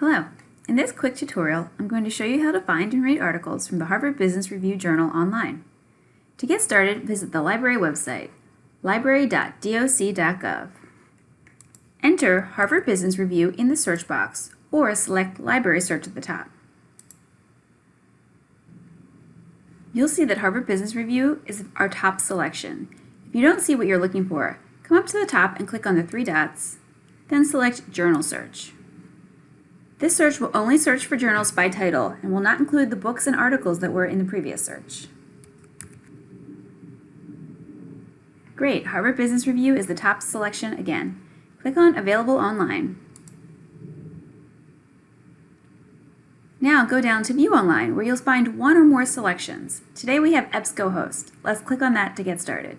Hello. In this quick tutorial, I'm going to show you how to find and read articles from the Harvard Business Review Journal online. To get started, visit the library website, library.doc.gov. Enter Harvard Business Review in the search box or select Library Search at the top. You'll see that Harvard Business Review is our top selection. If you don't see what you're looking for, come up to the top and click on the three dots, then select Journal Search. This search will only search for journals by title and will not include the books and articles that were in the previous search. Great, Harvard Business Review is the top selection again. Click on Available Online. Now go down to View Online where you'll find one or more selections. Today we have EBSCOhost. Let's click on that to get started.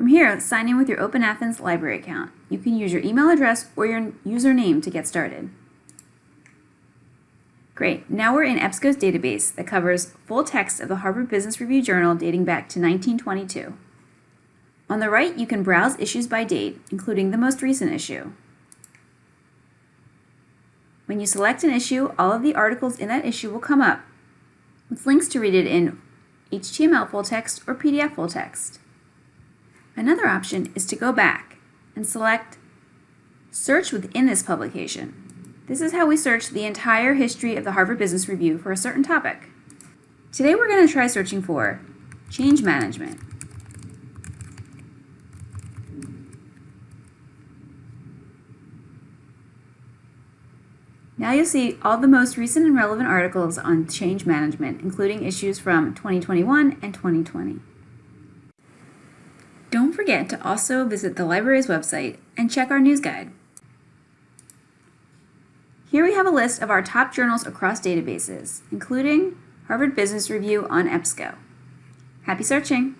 From here, sign in with your Open Athens library account. You can use your email address or your username to get started. Great, now we're in EBSCO's database that covers full text of the Harvard Business Review Journal dating back to 1922. On the right, you can browse issues by date, including the most recent issue. When you select an issue, all of the articles in that issue will come up, with links to read it in HTML full text or PDF full text. Another option is to go back and select Search within this publication. This is how we search the entire history of the Harvard Business Review for a certain topic. Today we're going to try searching for change management. Now you'll see all the most recent and relevant articles on change management, including issues from 2021 and 2020. Forget to also visit the library's website and check our news guide. Here we have a list of our top journals across databases, including Harvard Business Review on EBSCO. Happy searching!